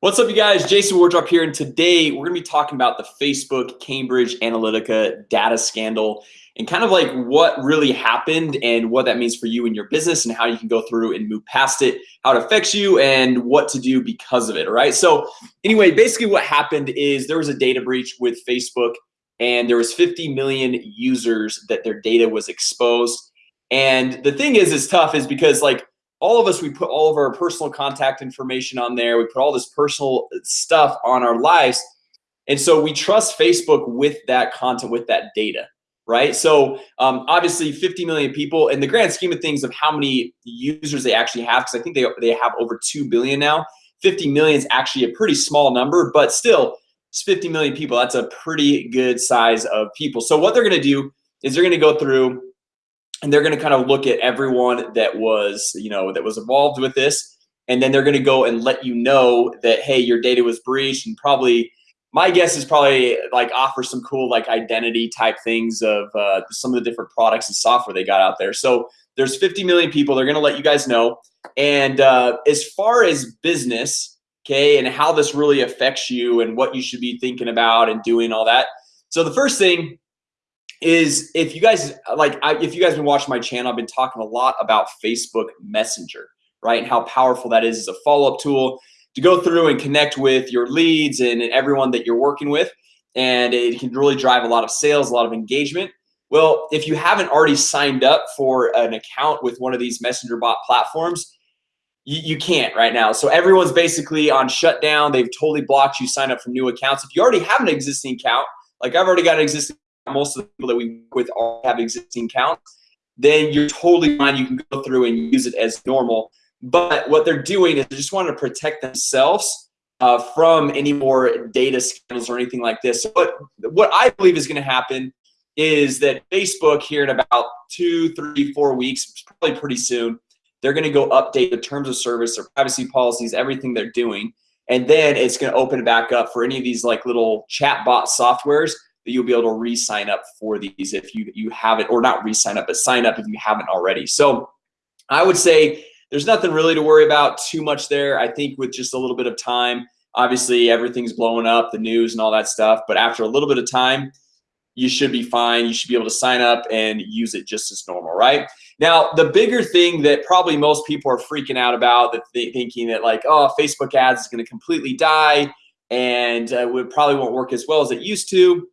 What's up you guys? Jason Wardrop here and today we're gonna be talking about the Facebook Cambridge Analytica data scandal and kind of like what really happened and what that means for you and your business and how you can go through and move past it how it affects you and what to do because of it All right, so anyway basically what happened is there was a data breach with Facebook and there was 50 million users that their data was exposed. And the thing is is tough is because like all of us we put all of our personal contact information on there. We put all this personal stuff on our lives. And so we trust Facebook with that content with that data right? So um, obviously 50 million people in the grand scheme of things of how many users they actually have because I think they, they have over 2 billion now 50 million is actually a pretty small number but still it's 50 million people. That's a pretty good size of people. So what they're gonna do is they're gonna go through and they're going to kind of look at everyone that was you know that was involved with this and then they're going to go and let you know that hey your data was breached and probably my guess is probably like offer some cool like identity type things of uh, some of the different products and software they got out there. So there's 50 million people they're gonna let you guys know and uh, as far as business okay and how this really affects you and what you should be thinking about and doing all that so the first thing is if you guys like I, if you guys have been watching my channel I've been talking a lot about Facebook Messenger right? And how powerful that is as a follow-up tool to go through and connect with your leads and, and everyone that you're working with. And it can really drive a lot of sales a lot of engagement. Well if you haven't already signed up for an account with one of these messenger bot platforms you, you can't right now. So everyone's basically on shutdown. They've totally blocked you sign up for new accounts. If you already have an existing account like I've already got an existing most of the people that we work with all have existing accounts then you're totally fine. You can go through and use it as normal. But what they're doing is they just want to protect themselves uh, from any more data scandals or anything like this. But what I believe is going to happen is that Facebook here in about two three four weeks probably pretty soon they're going to go update the terms of service their privacy policies everything they're doing. And then it's going to open back up for any of these like little chat bot softwares you'll be able to re-sign up for these if you you haven't or not re-sign up but sign up if you haven't already. So I would say there's nothing really to worry about too much there. I think with just a little bit of time obviously everything's blowing up the news and all that stuff but after a little bit of time you should be fine. You should be able to sign up and use it just as normal right? Now the bigger thing that probably most people are freaking out about that they thinking that like oh Facebook ads is going to completely die and uh, would probably won't work as well as it used to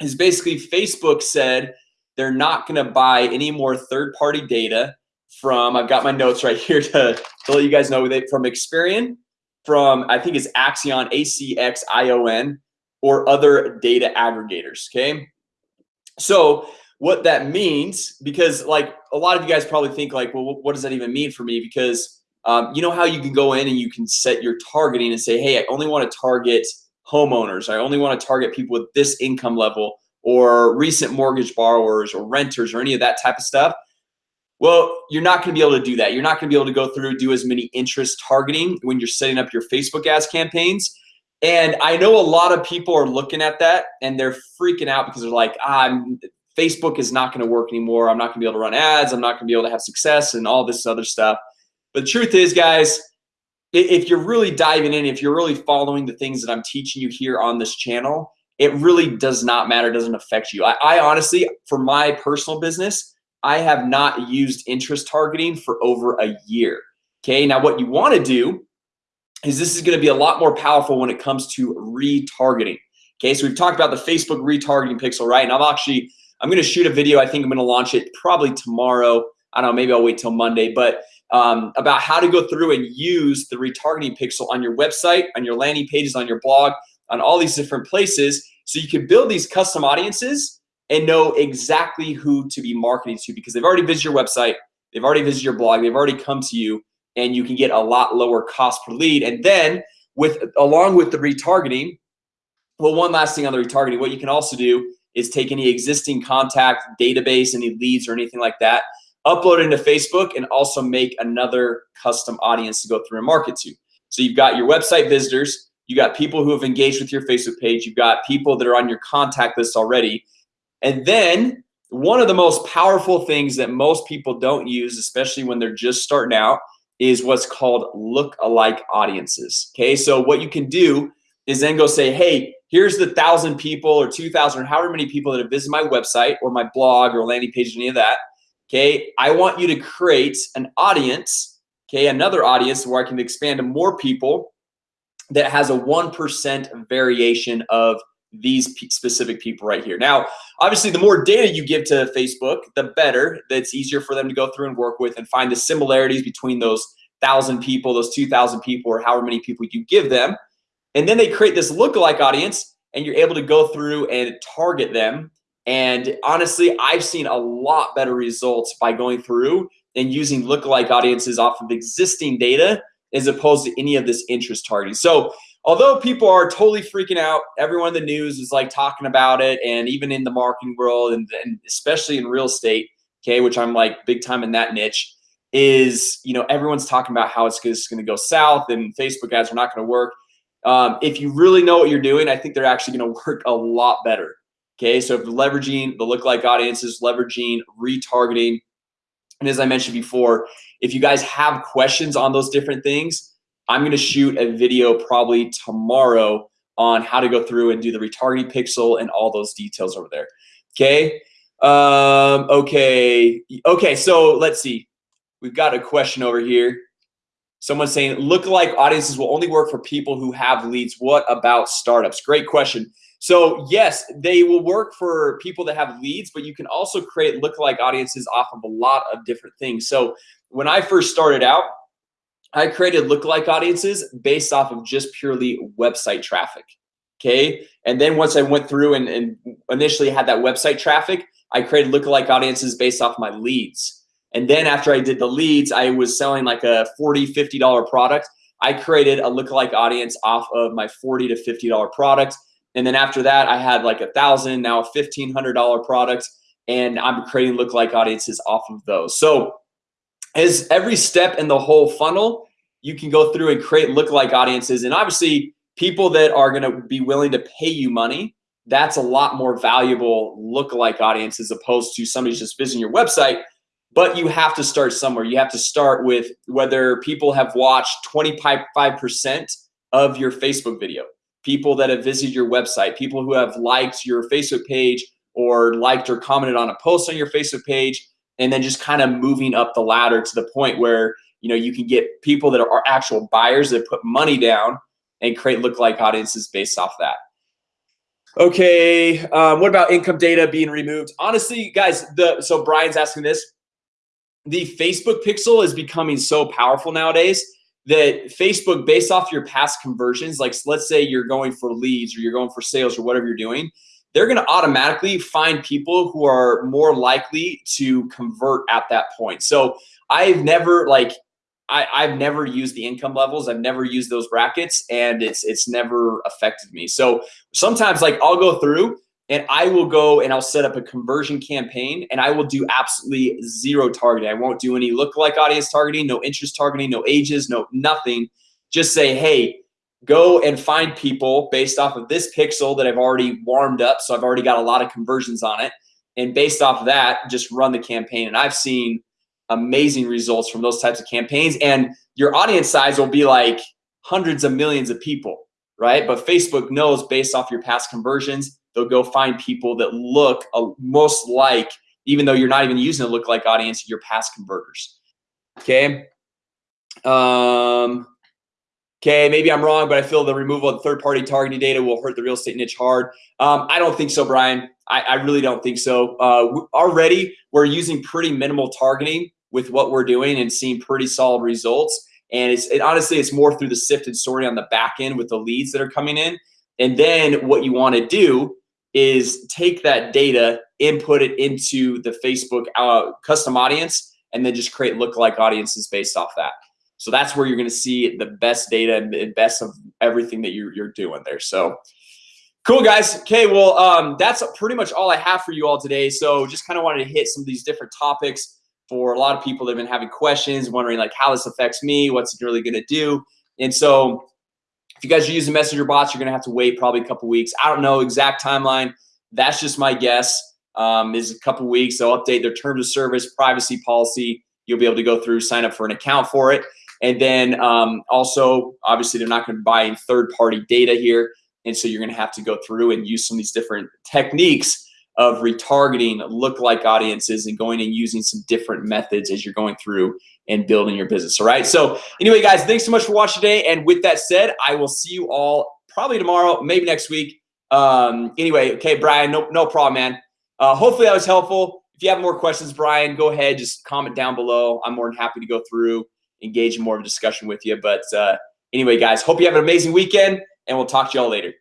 is basically Facebook said they're not going to buy any more third-party data from I've got my notes right here to, to let you guys know that from Experian from I think it's Axion A-C-X-I-O-N or other data aggregators okay? So what that means because like a lot of you guys probably think like well what does that even mean for me? Because um, you know how you can go in and you can set your targeting and say hey I only want to target homeowners. I only want to target people with this income level or recent mortgage borrowers or renters or any of that type of stuff. Well you're not gonna be able to do that. You're not gonna be able to go through do as many interest targeting when you're setting up your Facebook ads campaigns. And I know a lot of people are looking at that and they're freaking out because they're like ah, I'm Facebook is not going to work anymore. I'm not gonna be able to run ads. I'm not gonna be able to have success and all this other stuff. But the truth is guys if you're really diving in if you're really following the things that I'm teaching you here on this channel it really does not matter doesn't affect you. I, I, honestly for my personal business I have not used interest targeting for over a year. Okay now what you want to do is this is going to be a lot more powerful when it comes to retargeting. Okay so we've talked about the Facebook retargeting pixel right? And I'm actually I'm gonna shoot a video I think I'm gonna launch it probably tomorrow. I don't know maybe I'll wait till Monday but um, about how to go through and use the retargeting pixel on your website on your landing pages on your blog on all these different places so you can build these custom audiences and know exactly who to be marketing to because they've already visited your website they've already visited your blog they've already come to you and you can get a lot lower cost per lead. And then with along with the retargeting well one last thing on the retargeting. What you can also do is take any existing contact database any leads or anything like that upload into Facebook and also make another custom audience to go through and market to. So you've got your website visitors you got people who have engaged with your Facebook page you've got people that are on your contact list already. And then one of the most powerful things that most people don't use especially when they're just starting out is what's called look-alike audiences Okay, so what you can do is then go say hey Here's the thousand people or 2,000 or however many people that have visited my website or my blog or landing page any of that Okay, I want you to create an audience Okay, another audience where I can expand to more people that has a 1% variation of these specific people right here. Now obviously the more data you give to Facebook the better. That's easier for them to go through and work with and find the similarities between those thousand people those 2,000 people or however many people you give them. And then they create this lookalike audience and you're able to go through and target them and honestly I've seen a lot better results by going through and using lookalike audiences off of existing data as opposed to any of this interest targeting. So although people are totally freaking out everyone in the news is like talking about it and even in the marketing world and, and especially in real estate okay which I'm like big time in that niche is you know everyone's talking about how it's just going to go south and Facebook ads are not going to work. Um, if you really know what you're doing I think they're actually going to work a lot better okay so leveraging the lookalike audiences leveraging retargeting and as I mentioned before if you guys have questions on those different things I'm gonna shoot a video probably tomorrow on how to go through and do the retargeting pixel and all those details over there okay um okay okay so let's see we've got a question over here Someone's saying look-alike audiences will only work for people who have leads. What about startups? Great question. So yes, they will work for people that have leads, but you can also create look-alike audiences off of a lot of different things. So when I first started out, I created look-alike audiences based off of just purely website traffic. Okay. And then once I went through and, and initially had that website traffic, I created look-alike audiences based off my leads. And then after I did the leads, I was selling like a 40 $50 product. I created a lookalike audience off of my 40 to $50 product. And then after that, I had like a thousand, now a $1,500 product, and I'm creating look like audiences off of those. So as every step in the whole funnel, you can go through and create look like audiences. And obviously people that are gonna be willing to pay you money, that's a lot more valuable look like audience as opposed to somebody just visiting your website but you have to start somewhere you have to start with whether people have watched 25% of your Facebook video people that have visited your website people who have liked your Facebook page or liked or commented on a post on your Facebook page and then just kind of moving up the ladder to the point where you know you can get people that are actual buyers that put money down and create look-alike audiences based off that. Okay um, what about income data being removed? Honestly guys the so Brian's asking this. The Facebook pixel is becoming so powerful nowadays that Facebook based off your past conversions like let's say you're going for leads or you're going for sales or whatever you're doing they're gonna automatically find people who are more likely to convert at that point. So I've never like I, I've never used the income levels. I've never used those brackets and it's it's never affected me. So sometimes like I'll go through and I will go and I'll set up a conversion campaign and I will do absolutely zero targeting. I won't do any look-alike audience targeting no interest targeting no ages no nothing. Just say hey go and find people based off of this pixel that I've already warmed up so I've already got a lot of conversions on it. And based off of that just run the campaign. And I've seen amazing results from those types of campaigns. And your audience size will be like hundreds of millions of people right? But Facebook knows based off your past conversions they'll go find people that look uh, most like even though you're not even using a look like audience your past converters. Okay? Um okay maybe I'm wrong but I feel the removal of third-party targeting data will hurt the real estate niche hard. Um, I don't think so Brian. I, I really don't think so. Uh, already we're using pretty minimal targeting with what we're doing and seeing pretty solid results. And it's it, honestly it's more through the sifted sorting on the back end with the leads that are coming in. And then what you want to do is take that data input it into the Facebook uh, custom audience and then just create look-alike audiences based off that. So that's where you're gonna see the best data and best of everything that you're, you're doing there. So cool guys. Okay well um, that's pretty much all I have for you all today. So just kind of wanted to hit some of these different topics for a lot of people that have been having questions wondering like how this affects me what's it really gonna do? And so if you guys are using messenger bots, you're gonna have to wait probably a couple weeks. I don't know exact timeline. That's just my guess. Um, is a couple weeks. They'll update their terms of service, privacy policy. You'll be able to go through, sign up for an account for it. and then um, also obviously they're not going to buy third-party data here and so you're gonna have to go through and use some of these different techniques of retargeting look-like audiences and going and using some different methods as you're going through and building your business all right? So anyway guys thanks so much for watching today. And with that said I will see you all probably tomorrow maybe next week. Um anyway okay Brian no, no problem man. Uh, hopefully that was helpful. If you have more questions Brian go ahead just comment down below. I'm more than happy to go through engage in more of a discussion with you. But uh, anyway guys hope you have an amazing weekend and we'll talk to y'all later